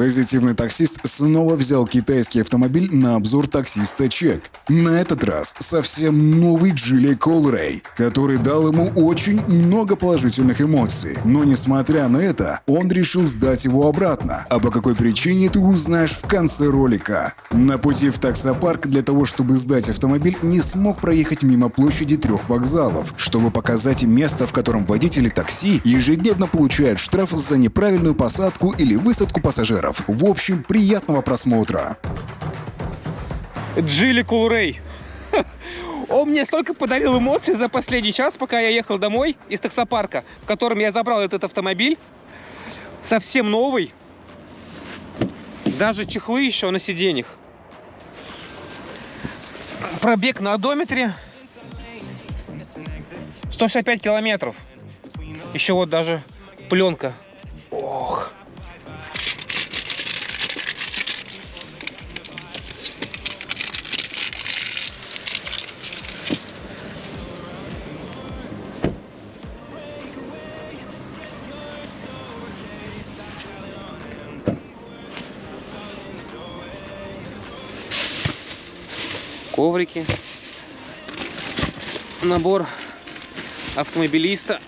Позитивный таксист снова взял китайский автомобиль на обзор таксиста Чек. На этот раз совсем новый Джили Колрей, который дал ему очень много положительных эмоций. Но несмотря на это, он решил сдать его обратно. А по какой причине ты узнаешь в конце ролика. На пути в таксопарк для того, чтобы сдать автомобиль, не смог проехать мимо площади трех вокзалов, чтобы показать место, в котором водители такси ежедневно получают штраф за неправильную посадку или высадку пассажиров долларов. В общем, приятного просмотра. Джили Кулрей. Он мне столько подарил эмоций за последний час, пока я ехал домой из таксопарка, в котором я забрал этот автомобиль. Совсем новый. Даже чехлы еще на сиденьях. Пробег на одометре 165 километров. Еще вот даже пленка. Ох. Коврики. Набор автомобилиста.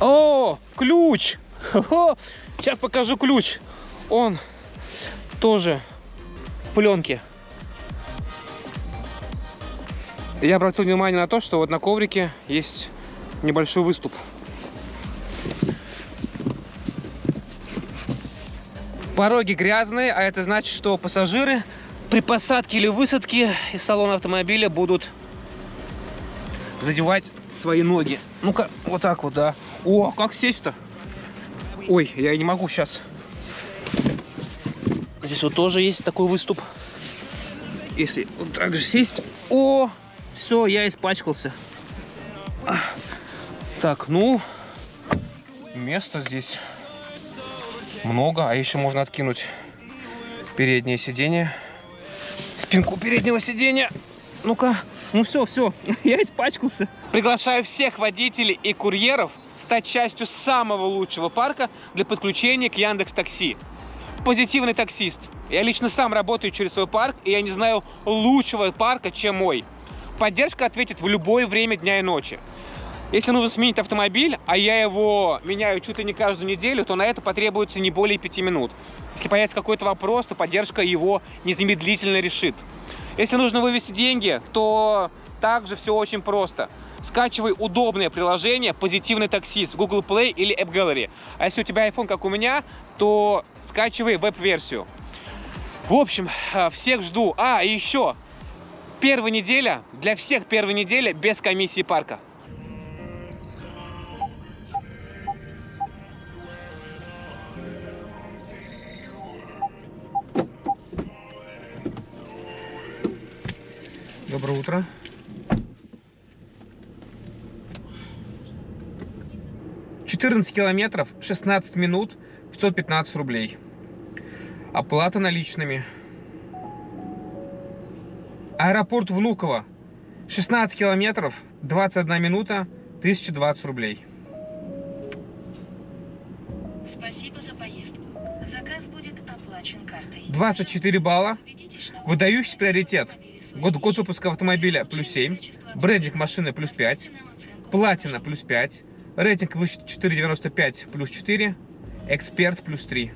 О, ключ! Сейчас покажу ключ. Он тоже в пленке. Я обратил внимание на то, что вот на коврике есть небольшой выступ. Пороги грязные, а это значит, что пассажиры при посадке или высадке из салона автомобиля будут задевать свои ноги. Ну-ка, вот так вот, да. О, как сесть-то? Ой, я не могу сейчас. Здесь вот тоже есть такой выступ. Если вот так же сесть. О, все, я испачкался. Так, ну, места здесь много, а еще можно откинуть переднее сиденье, спинку переднего сиденья. Ну-ка, ну все, все, я испачкался. Приглашаю всех водителей и курьеров стать частью самого лучшего парка для подключения к Яндекс Такси. Позитивный таксист. Я лично сам работаю через свой парк, и я не знаю лучшего парка, чем мой. Поддержка ответит в любое время дня и ночи. Если нужно сменить автомобиль, а я его меняю чуть ли не каждую неделю, то на это потребуется не более 5 минут. Если появится какой-то вопрос, то поддержка его незамедлительно решит. Если нужно вывести деньги, то также все очень просто. Скачивай удобное приложение «Позитивный таксист» в Google Play или App Gallery. А если у тебя iPhone, как у меня, то скачивай веб-версию. В общем, э, всех жду. А, и еще, Первая неделя, для всех первая неделя без комиссии парка. Доброе утро. Четырнадцать километров, 16 минут, 515 рублей. Оплата наличными. Аэропорт Внуково. 16 километров, 21 минута, 1020 рублей. Спасибо за поездку. Заказ будет оплачен картой. 24 балла. Выдающийся приоритет. Год, год выпуска автомобиля плюс 7. Бренджик машины плюс 5. Платина плюс 5. Рейтинг выше 4,95 плюс 4. Эксперт плюс 3.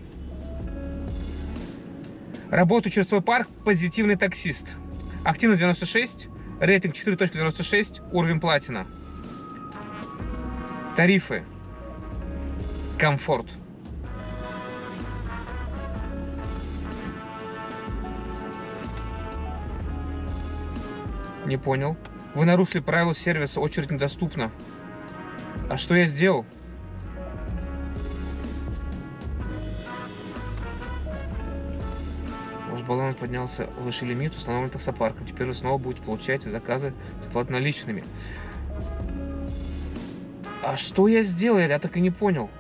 Работаю через свой парк позитивный таксист. Активность 96, рейтинг 4.96, уровень платина. Тарифы. Комфорт. Не понял. Вы нарушили правила сервиса, очередь недоступна. А что я сделал? Баланс поднялся выше лимит, установлен таксопарком. Теперь вы снова будете получать заказы оплат наличными. А что я сделал? Я так и не понял.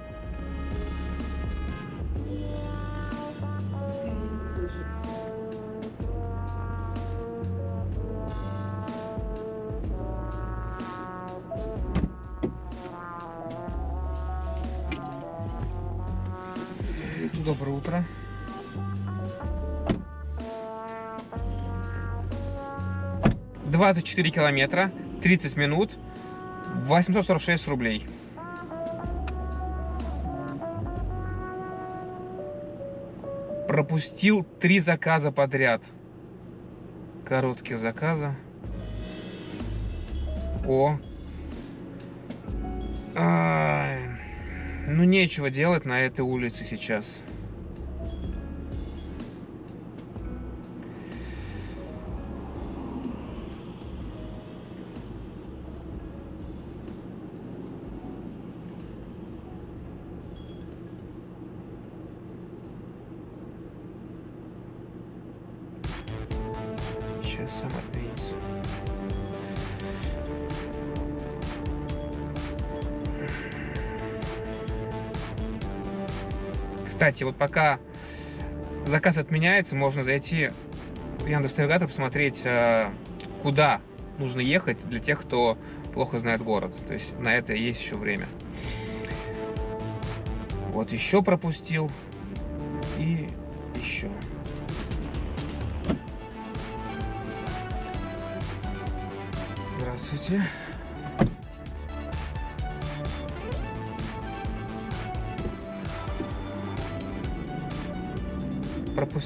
24 километра, 30 минут, 846 рублей. Пропустил три заказа подряд. Короткие заказы. О. А, ну, нечего делать на этой улице сейчас. Кстати, вот пока заказ отменяется, можно зайти в Яндекс.Навигатор, посмотреть, э, куда нужно ехать для тех, кто плохо знает город. То есть на это есть еще время. Вот еще пропустил. И еще. Здравствуйте.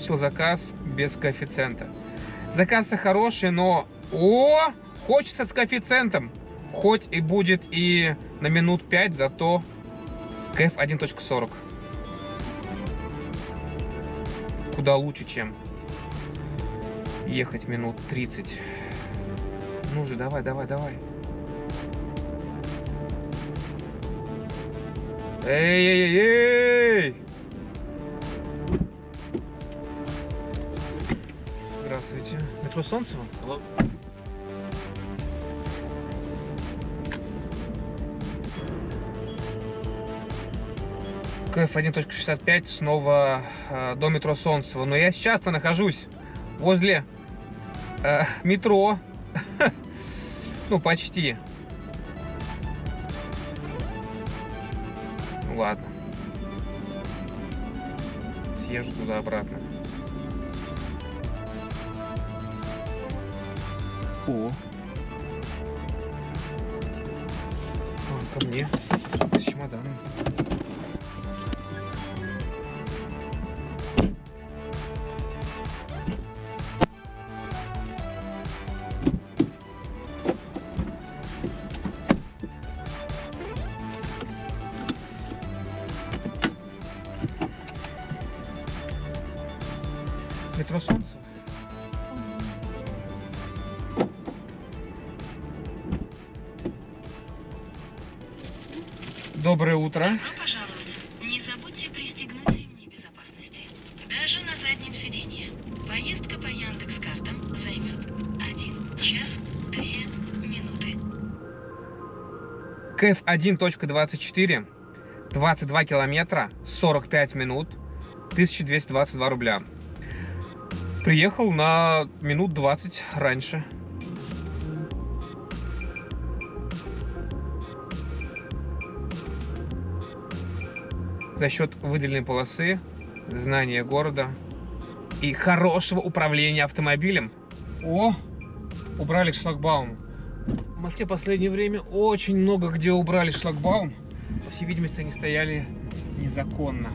Пропустил заказ без коэффициента. Заказ хороший, но... О! Хочется с коэффициентом. Хоть и будет и на минут 5, зато КФ 1.40. Куда лучше, чем ехать минут 30. Ну же, давай, давай, давай. Эй-эй-эй! Здравствуйте. Метро Солнцево? КФ 1.65 снова э, до метро Солнцево. Но я сейчас-то нахожусь возле э, метро. ну, почти. Ну, ладно. Съезжу туда-обратно. О. А, ко мне. С чемоданом. КФ 1.24, 22 километра, 45 минут, 1222 рубля. Приехал на минут 20 раньше. За счет выделенной полосы, знания города и хорошего управления автомобилем. О, убрали шлагбаум. В Москве в последнее время очень много где убрали шлагбаум. По всей видимости, они стояли незаконно.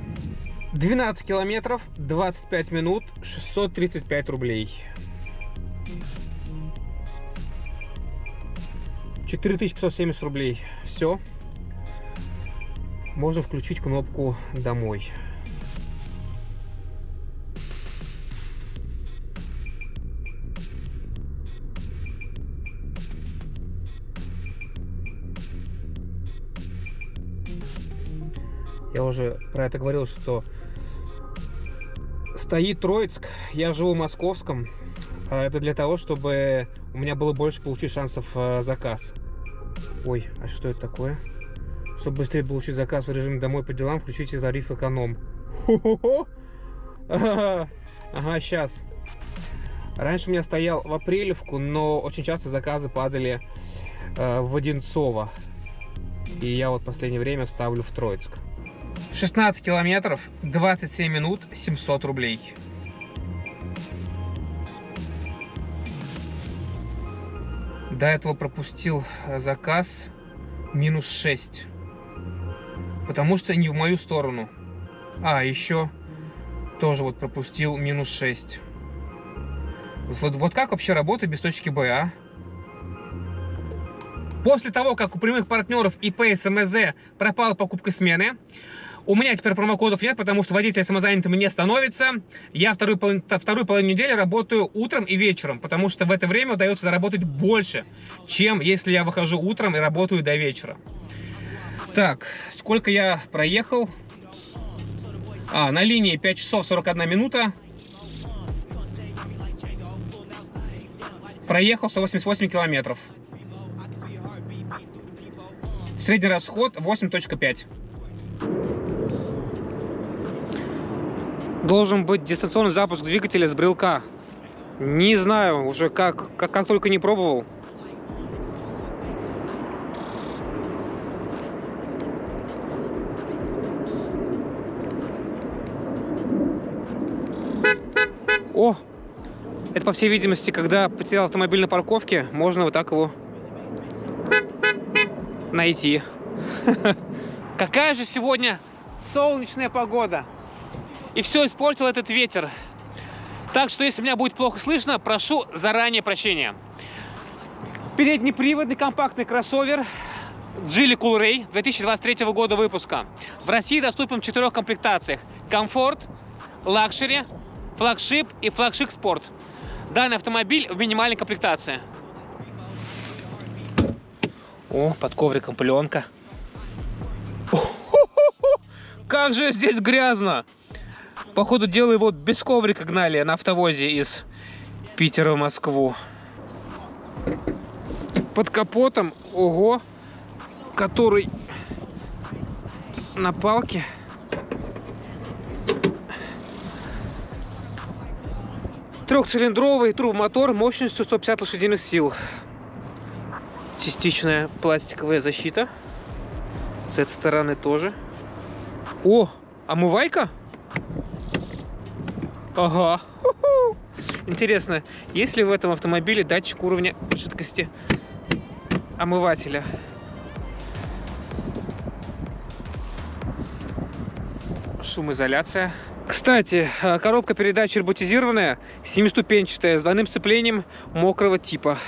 12 километров, 25 минут, 635 рублей. 4570 рублей. Все. Можно включить кнопку «Домой». Я уже про это говорил, что стоит Троицк, я живу в Московском. А Это для того, чтобы у меня было больше получить шансов э, заказ. Ой, а что это такое? Чтобы быстрее получить заказ в режиме домой по делам, включите тариф эконом. Ага, сейчас. Раньше у меня стоял в Апрелевку, но очень часто заказы падали э, в Одинцово. И я вот последнее время ставлю в Троицк. 16 километров, 27 минут, 700 рублей. До этого пропустил э, заказ минус 6. Потому что не в мою сторону. А, еще тоже вот пропустил минус 6. Вот, вот как вообще работать без точки Б, а? После того, как у прямых партнеров ИП СМЗ пропала покупка смены, у меня теперь промокодов нет, потому что водитель самозанятым не становится. Я вторую, половину, вторую половину недели работаю утром и вечером, потому что в это время удается заработать больше, чем если я выхожу утром и работаю до вечера. Так, сколько я проехал? А, на линии 5 часов 41 минута. Проехал 188 километров. Средний расход 8.5. Должен быть дистанционный запуск двигателя с брелка. Не знаю, уже как, как, как только не пробовал. О! Это, по всей видимости, когда потерял автомобиль на парковке, можно вот так его найти. Какая же сегодня солнечная погода. И все испортил этот ветер. Так что, если меня будет плохо слышно, прошу заранее прощения. Переднеприводный компактный кроссовер Geely Coolray 2023 года выпуска. В России доступен в четырех комплектациях. Comfort, Luxury, Flagship и Flagship Sport. Данный автомобиль в минимальной комплектации. О, под ковриком пленка. Как же здесь грязно! Походу дела его без коврика гнали на автовозе из Питера в Москву. Под капотом, ого, который на палке. Трехцилиндровый турбомотор мощностью 150 лошадиных сил. Частичная пластиковая защита. С этой стороны тоже. О, омывайка? Ага. Интересно, есть ли в этом автомобиле датчик уровня жидкости омывателя? Шумоизоляция. Кстати, э, коробка передач роботизированная, семиступенчатая, с двойным сцеплением мокрого типа.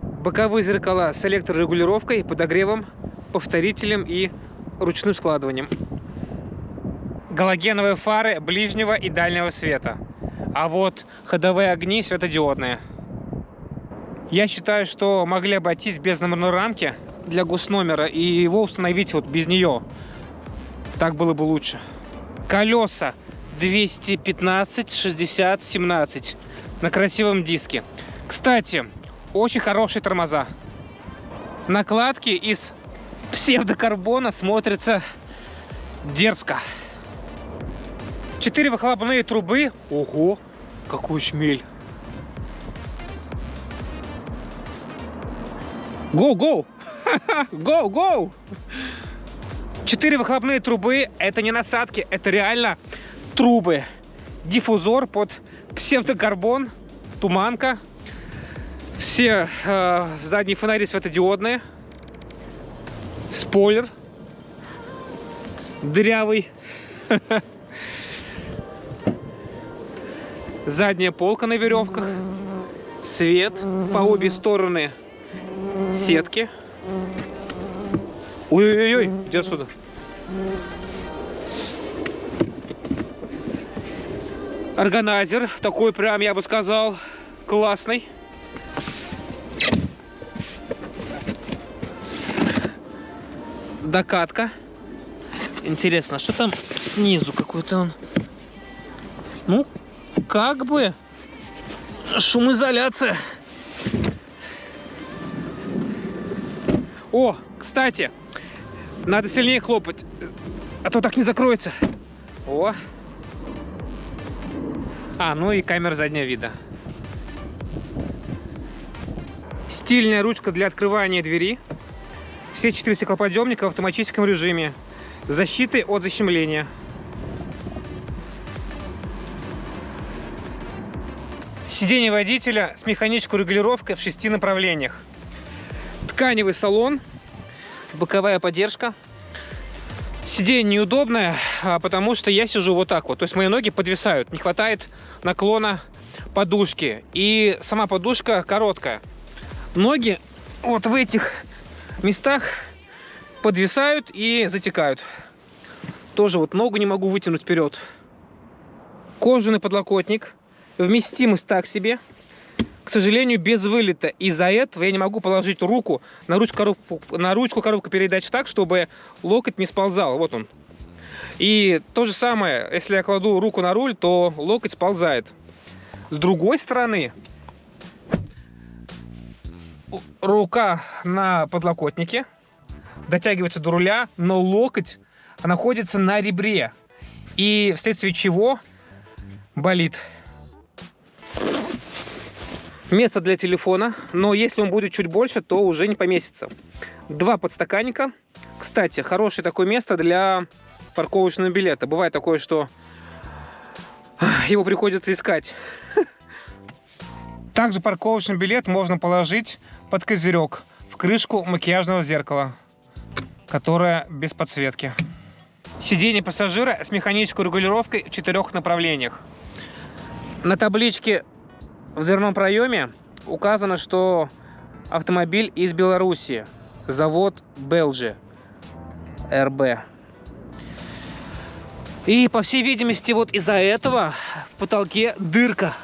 Боковые зеркала с электрорегулировкой, подогревом, повторителем и ручным складыванием. Галогеновые фары ближнего и дальнего света. А вот ходовые огни светодиодные. Я считаю, что могли обойтись без номерной рамки для госномера и его установить вот без нее. Так было бы лучше. Колеса 215, 60, 17 на красивом диске. Кстати, очень хорошие тормоза. Накладки из псевдокарбона смотрятся дерзко. Четыре выхлопные трубы. Ого, какой шмель. Go, go! Go, go! Четыре выхлопные трубы. Это не насадки, это реально трубы. Диффузор под псевдокарбон, туманка. Все э, задние фонари светодиодные спойлер дырявый. Задняя полка на веревках. Свет по обе стороны сетки. Ой-ой-ой, иди отсюда. Органайзер, такой прям, я бы сказал, классный. докатка. Интересно, а что там снизу какой-то он? Ну, как бы шумоизоляция. О, кстати, надо сильнее хлопать, а то так не закроется. О. А, ну и камера заднего вида. Стильная ручка для открывания двери. Все четыре стеклоподъемника в автоматическом режиме. защиты от защемления. Сиденье водителя с механической регулировкой в шести направлениях. Тканевый салон, боковая поддержка. Сиденье неудобное, а, потому что я сижу вот так вот. То есть мои ноги подвисают, не хватает наклона подушки. И сама подушка короткая. Ноги вот в этих местах подвисают и затекают. Тоже вот ногу не могу вытянуть вперед. Кожаный подлокотник. Вместимость так себе. К сожалению, без вылета. Из-за этого я не могу положить руку на ручку, коробку, на ручку коробка передач так, чтобы локоть не сползал. Вот он. И то же самое, если я кладу руку на руль, то локоть сползает. С другой стороны, рука на подлокотнике, дотягивается до руля, но локоть находится на ребре. И вследствие чего болит. Место для телефона, но если он будет чуть больше, то уже не поместится. Два подстаканника. Кстати, хорошее такое место для парковочного билета. Бывает такое, что его приходится искать. Также парковочный билет можно положить под козырек в крышку макияжного зеркала, которое без подсветки. Сиденье пассажира с механической регулировкой в четырех направлениях. На табличке в дверном проеме указано, что автомобиль из Беларуси. Завод Белжи. РБ. И, по всей видимости, вот из-за этого в потолке дырка.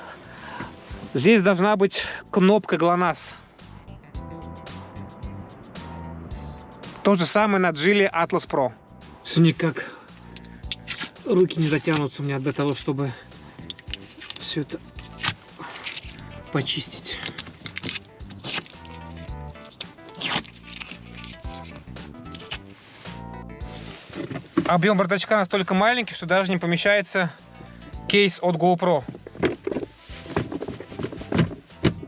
Здесь должна быть кнопка ГЛОНАСС. То же самое на Джили Atlas Pro. Все никак руки не дотянутся у меня до того, чтобы все это почистить. Объем бардачка настолько маленький, что даже не помещается кейс от GoPro.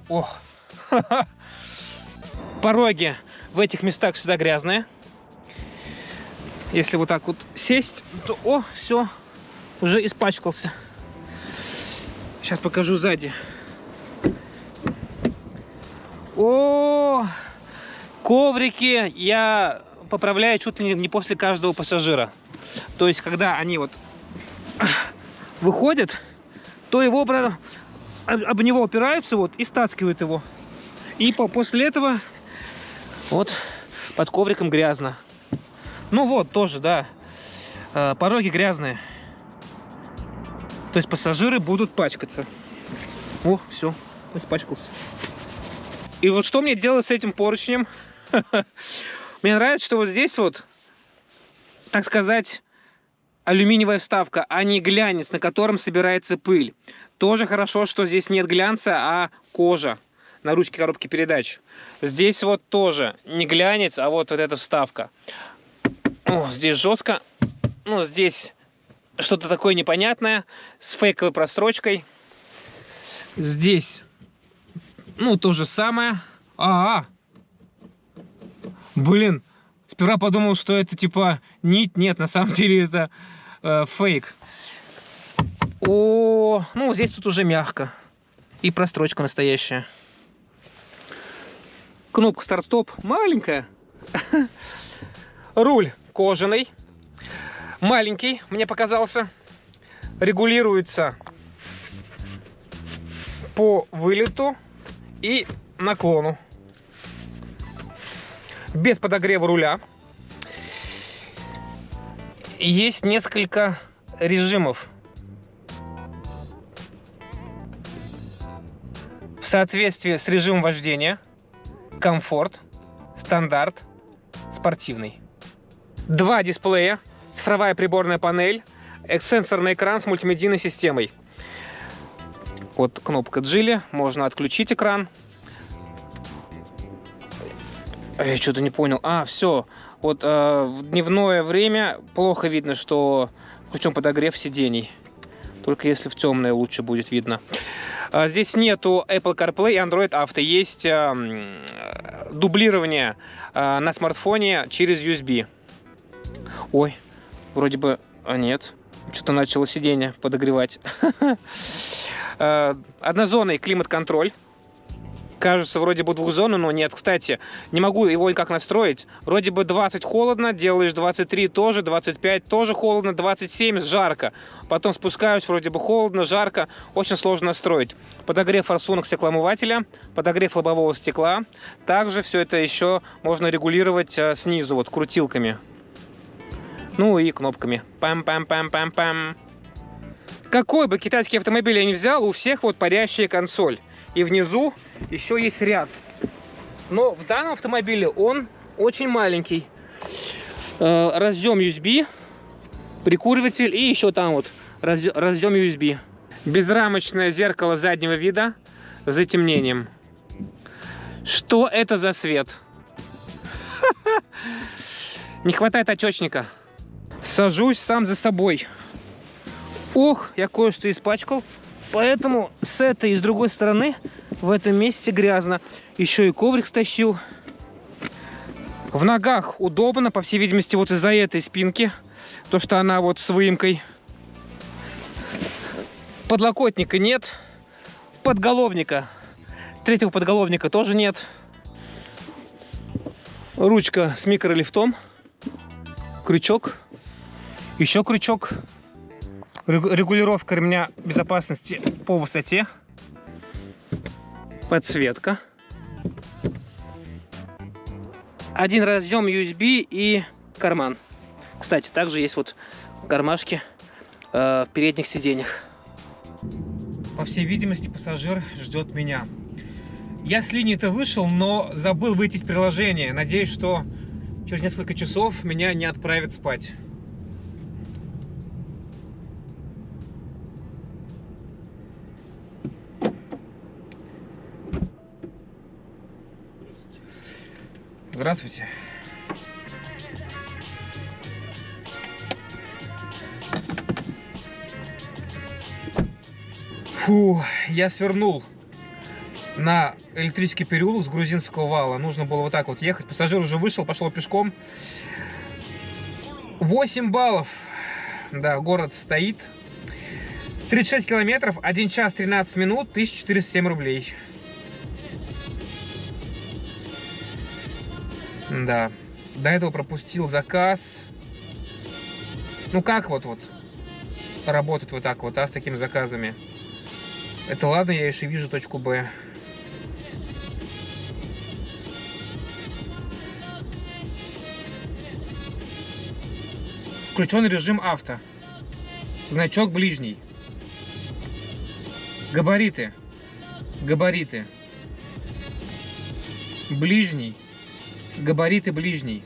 Ох. Пороги в этих местах всегда грязные. Если вот так вот сесть, то, о, все, уже испачкался. Сейчас покажу сзади. О, коврики я поправляю чуть ли не после каждого пассажира. То есть, когда они вот выходят, то его об него опираются вот и стаскивают его. И после этого вот под ковриком грязно. Ну вот, тоже, да. Э, пороги грязные. То есть пассажиры будут пачкаться. О, все, испачкался. И вот что мне делать с этим поручнем? Мне нравится, что вот здесь вот, так сказать, алюминиевая вставка, а не глянец, на котором собирается пыль. Тоже хорошо, что здесь нет глянца, а кожа на ручке коробки передач. Здесь вот тоже не глянец, а вот, вот эта вставка. О, здесь жестко. Ну, здесь что-то такое непонятное с фейковой прострочкой. Здесь, ну, то же самое. А, -а. Блин, сперва подумал, что это типа нить. Нет, на самом деле это э, фейк. О, ну, здесь тут уже мягко. И прострочка настоящая. Кнопка старт-стоп маленькая. Руль кожаный. Маленький, мне показался. Регулируется по вылету и наклону. Без подогрева руля. Есть несколько режимов. В соответствии с режимом вождения комфорт, стандарт, спортивный. Два дисплея, цифровая приборная панель, сенсорный экран с мультимедийной системой. Вот кнопка Джили, можно отключить экран. Я что-то не понял. А, все. Вот э, в дневное время плохо видно, что включен подогрев сидений. Только если в темное лучше будет видно. А, здесь нету Apple CarPlay и Android Auto. Есть дублирование а, на смартфоне через USB. Ой, Вроде бы... А нет. Что-то начало сиденье подогревать. Э, однозонный климат-контроль. Кажется, вроде бы двухзонный, но нет. Кстати, не могу его никак настроить. Вроде бы 20 холодно, делаешь 23 тоже, 25 тоже холодно, 27 жарко. Потом спускаюсь, вроде бы холодно, жарко. Очень сложно настроить. Подогрев форсунок стеклоомывателя, подогрев лобового стекла. Также все это еще можно регулировать э, снизу, вот крутилками. Ну и кнопками. Пам-пам-пам-пам-пам. Какой бы китайский автомобиль я ни взял, у всех вот парящая консоль. И внизу еще есть ряд. Но в данном автомобиле он очень маленький. Э, разъем USB, прикуриватель и еще там вот разъем USB. Безрамочное зеркало заднего вида с затемнением. Что это за свет? Не хватает очечника. Сажусь сам за собой. Ох, я кое-что испачкал. Поэтому с этой и с другой стороны в этом месте грязно. Еще и коврик стащил. В ногах удобно, по всей видимости, вот из-за этой спинки. То, что она вот с выемкой. Подлокотника нет. Подголовника. Третьего подголовника тоже нет. Ручка с микролифтом. Крючок. Еще крючок регулировка ремня безопасности по высоте, подсветка, один разъем USB и карман. Кстати, также есть вот кармашки э, в передних сиденьях. По всей видимости, пассажир ждет меня. Я с линии-то вышел, но забыл выйти из приложения. Надеюсь, что через несколько часов меня не отправят спать. Здравствуйте. Фу, я свернул на электрический переулок с грузинского вала. Нужно было вот так вот ехать. Пассажир уже вышел, пошел пешком. 8 баллов. Да, город стоит. 36 километров, 1 час 13 минут, 1407 рублей. Да. До этого пропустил заказ. Ну как вот вот работать вот так вот, а, с такими заказами? Это ладно, я еще вижу точку Б. Включен режим авто. Значок ближний. Габариты. Габариты. Ближний. Габариты ближний.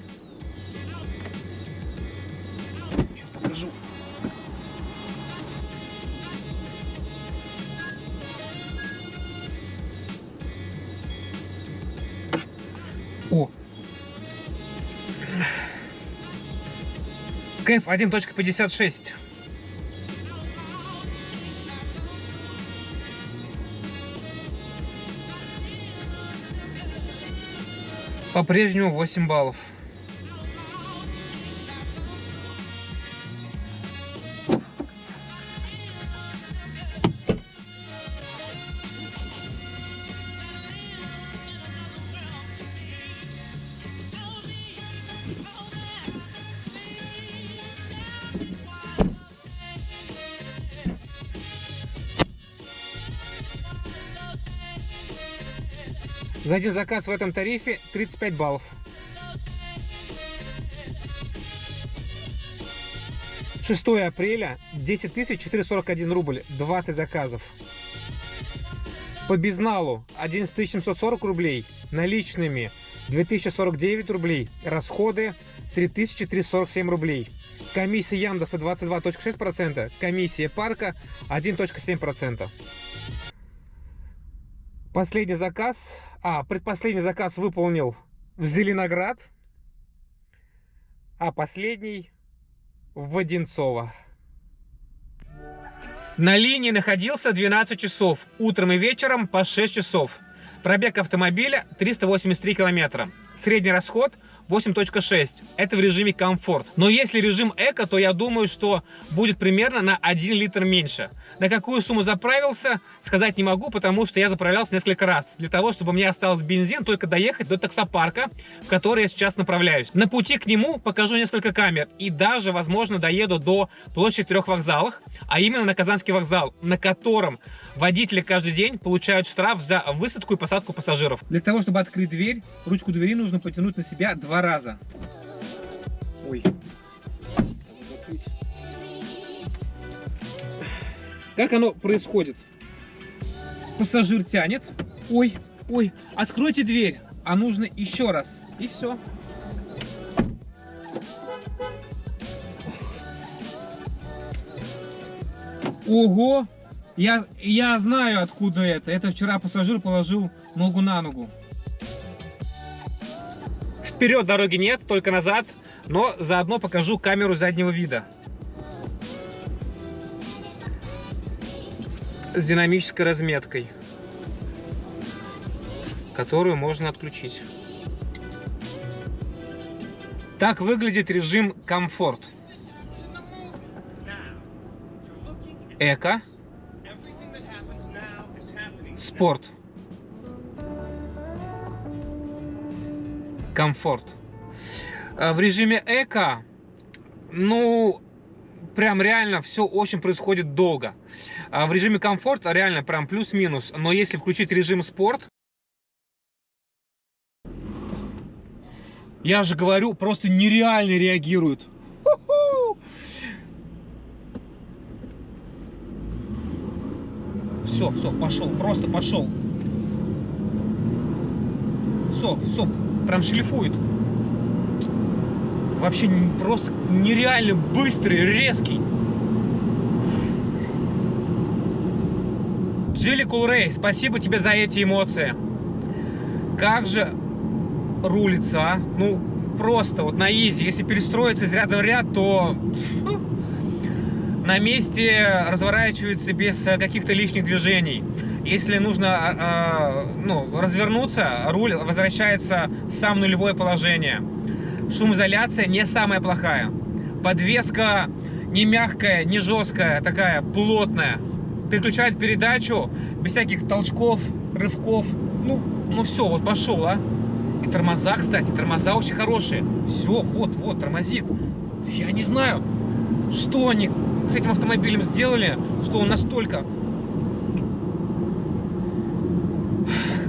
Сейчас покажу. О! КФ 1.56. По-прежнему 8 баллов. За один заказ в этом тарифе 35 баллов. Шестое апреля 10 441 рубль, 20 заказов. По безналу 11 740 рублей, наличными 2049 рублей, расходы 3347 рублей. Комиссия Яндекса 22.6%, комиссия парка 1.7%. Последний заказ а, предпоследний заказ выполнил в Зеленоград, а последний в Одинцово. На линии находился 12 часов, утром и вечером по 6 часов. Пробег автомобиля 383 километра. Средний расход 8.6. Это в режиме комфорт. Но если режим эко, то я думаю, что будет примерно на 1 литр меньше. На какую сумму заправился, сказать не могу, потому что я заправлялся несколько раз. Для того, чтобы мне осталось бензин только доехать до таксопарка, в который я сейчас направляюсь. На пути к нему покажу несколько камер. И даже, возможно, доеду до площади трех вокзалах, а именно на Казанский вокзал, на котором водители каждый день получают штраф за высадку и посадку пассажиров. Для того, чтобы открыть дверь, ручку двери нужно потянуть на себя два раза. Ой. Как оно происходит? Пассажир тянет. Ой, ой, откройте дверь. А нужно еще раз. И все. Ого! Я, я знаю, откуда это. Это вчера пассажир положил ногу на ногу. Вперед дороги нет, только назад. Но заодно покажу камеру заднего вида. С динамической разметкой. Которую можно отключить. Так выглядит режим комфорт. Эко. Спорт. Комфорт. А В режиме эко, ну, прям реально все очень происходит долго. А В режиме комфорт реально прям плюс-минус. Но если включить режим спорт, я же говорю, просто нереально реагирует. Все, все, пошел, просто пошел. Все, все, прям шлифует. Вообще просто нереально быстрый, резкий. Джилли Кулрей, спасибо тебе за эти эмоции. Как же рулится, а? Ну, просто вот на изи. Если перестроиться из ряда в ряд, то на месте разворачивается без э, каких-то лишних движений. Если нужно а, ну, развернуться, руль возвращается в сам нулевое положение. Шумоизоляция не самая плохая. Подвеска не мягкая, не жесткая, такая плотная. Переключает передачу без всяких толчков, рывков. Ну, ну все, вот пошел, а. И тормоза, кстати, тормоза очень хорошие. Все, вот, вот, тормозит. Я не знаю, что они с этим автомобилем сделали, что он настолько...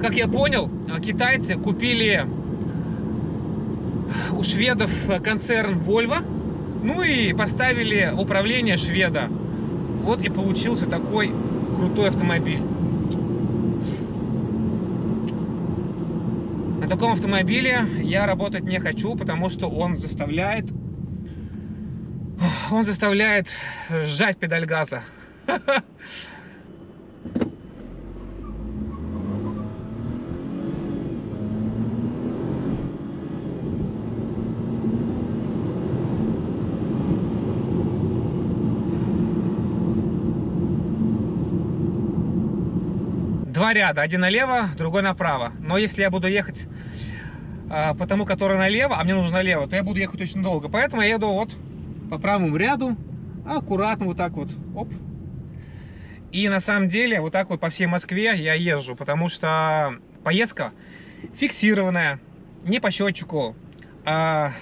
Как я понял, а, китайцы купили у шведов концерн Volvo, ну и поставили управление шведа. Вот и получился такой крутой автомобиль. На таком автомобиле я работать не хочу, потому что он заставляет он заставляет сжать педаль газа. Два ряда, один налево, другой направо. Но если я буду ехать а, по тому, который налево, а мне нужно налево, то я буду ехать очень долго. Поэтому я еду вот по правому ряду, аккуратно вот так вот, оп. И на самом деле вот так вот по всей Москве я езжу, потому что поездка фиксированная, не по счетчику, а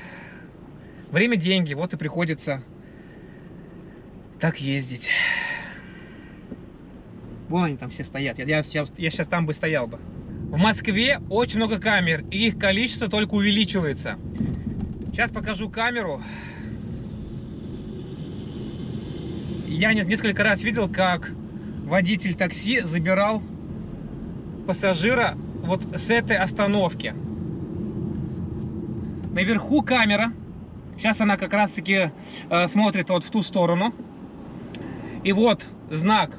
время деньги, вот и приходится так ездить. Вон они там все стоят, я, я, сейчас, я сейчас там бы стоял бы. В Москве очень много камер, и их количество только увеличивается. Сейчас покажу камеру. Я не- несколько раз видел, как водитель такси забирал пассажира вот с этой остановки. Наверху камера. Сейчас она как раз таки э, смотрит вот в ту сторону. И вот знак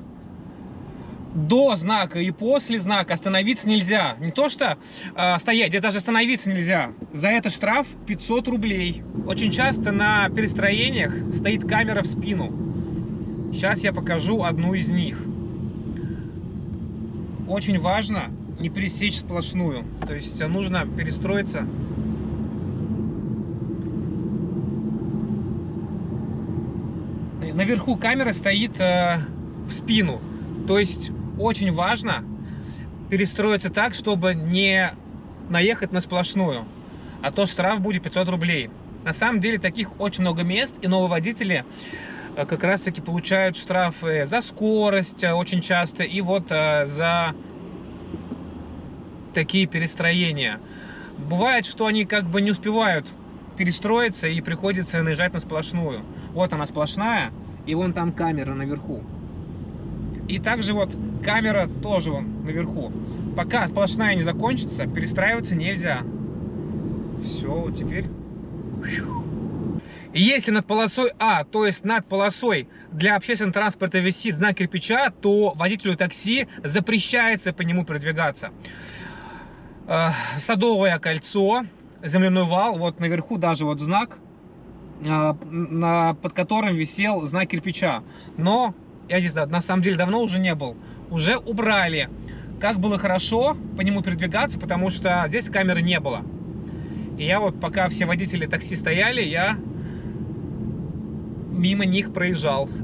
до знака и после знака остановиться нельзя. Не то что э, стоять, где даже остановиться нельзя. За это штраф 500 рублей. Очень часто на перестроениях стоит камера в спину. Сейчас я покажу одну из них. Очень важно не пересечь сплошную. То есть э, нужно перестроиться наверху камера стоит э, в спину. То есть очень важно перестроиться так, чтобы не наехать на сплошную. А то штраф будет 500 рублей. На самом деле таких очень много мест, и новые водители э, как раз таки получают штрафы за скорость э, очень часто, и вот э, за такие перестроения. Бывает, что они как бы не успевают перестроиться и приходится наезжать на сплошную. Вот она сплошная, и вон там камера наверху. И также вот камера тоже вон наверху. Пока сплошная не закончится, перестраиваться нельзя. Все, вот теперь... Если над полосой А, то есть над полосой для общественного транспорта висит знак кирпича, то водителю такси запрещается по нему передвигаться. Э, Садовое кольцо, земляной вал, вот наверху даже вот знак, э, под которым висел знак кирпича. Но я здесь на самом деле давно уже не был. Уже убрали. Как было хорошо по нему передвигаться, потому что здесь камеры не было. И я вот, пока все водители такси стояли, я мимо них проезжал.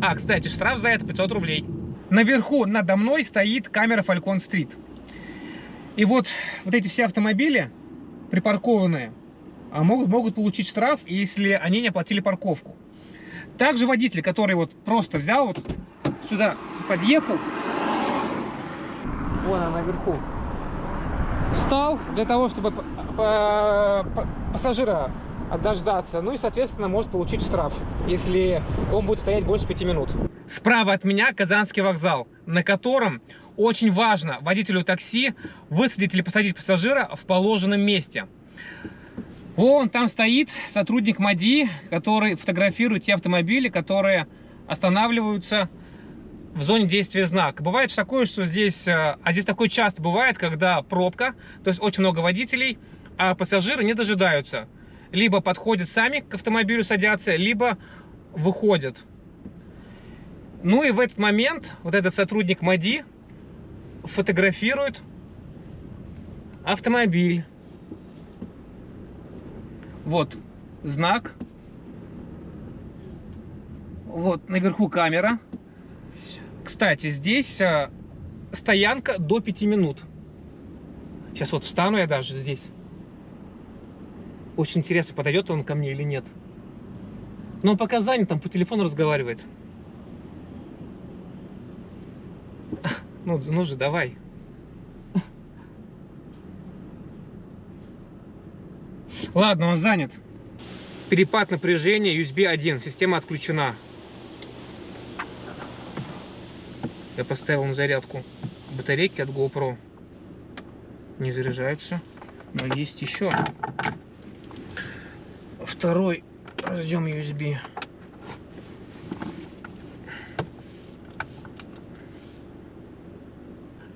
А, кстати, штраф за это 500 рублей. Наверху надо мной стоит камера Falcon Street. И вот, вот эти все автомобили припаркованные а, могут, могут получить штраф, если они не оплатили парковку. Также водитель, который вот просто взял, вот сюда подъехал, вон она наверху, встал для того, чтобы пассажира дождаться, ну и, соответственно, может получить штраф, если он будет стоять больше 5 минут. Справа от меня Казанский вокзал, на котором очень важно водителю такси высадить или посадить пассажира в положенном месте. Вон там стоит сотрудник МАДИ, который фотографирует те автомобили, которые останавливаются в зоне действия знака. Бывает же такое, что здесь, э, а здесь такое часто бывает, когда пробка, то есть очень много водителей, а пассажиры не дожидаются. Либо подходят сами к автомобилю, садятся, либо выходят. Ну и в этот момент вот этот сотрудник МАДИ фотографирует автомобиль. Вот знак. Вот наверху камера. Кстати, здесь э, стоянка до 5 минут. Сейчас вот встану я даже здесь. Очень интересно, подойдет он ко мне или нет. Но он пока занят, там по телефону разговаривает. Ну, ну же, давай. Ладно, он занят. Перепад напряжения USB 1. Система отключена. Я поставил на зарядку батарейки от GoPro. Не заряжаются. Но есть еще второй разъем USB.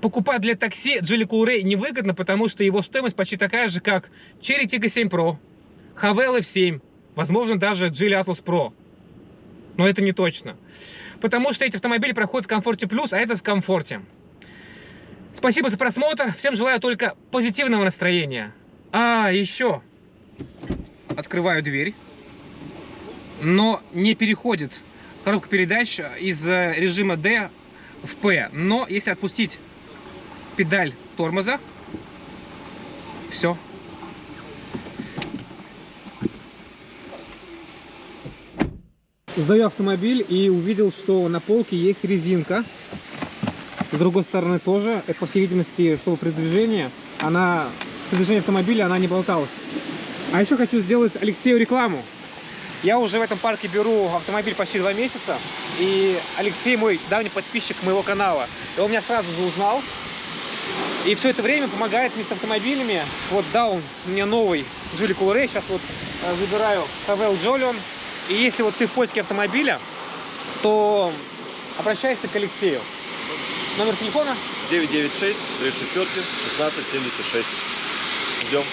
Покупать для такси Geely Coolray невыгодно, потому что его стоимость почти такая же, как Cherry Tiggo 7 Pro, Havel F7, возможно, даже Geely Atlas Pro. Но это не точно. Потому что эти автомобили проходят в комфорте плюс, а этот в комфорте. Спасибо за просмотр. Всем желаю только позитивного настроения. А, еще. Открываю дверь. Но не переходит коробка передач из э, режима D в P. Но если отпустить педаль тормоза, все. Сдаю автомобиль и увидел, что на полке есть резинка. С другой стороны тоже. Это, по всей видимости, чтобы при движении, она, при движении автомобиля она не болталась. А еще хочу сделать Алексею рекламу. Я уже в этом парке беру автомобиль почти два месяца. И Алексей мой давний подписчик моего канала. И он меня сразу же узнал. И все это время помогает мне с автомобилями. Вот дал он мне новый Geely Coolray. Сейчас вот выбираю Havel Jolion. И если вот ты в поиске автомобиля, то обращайся к Алексею. Номер телефона 996 3 шестерки 1676. Ждем.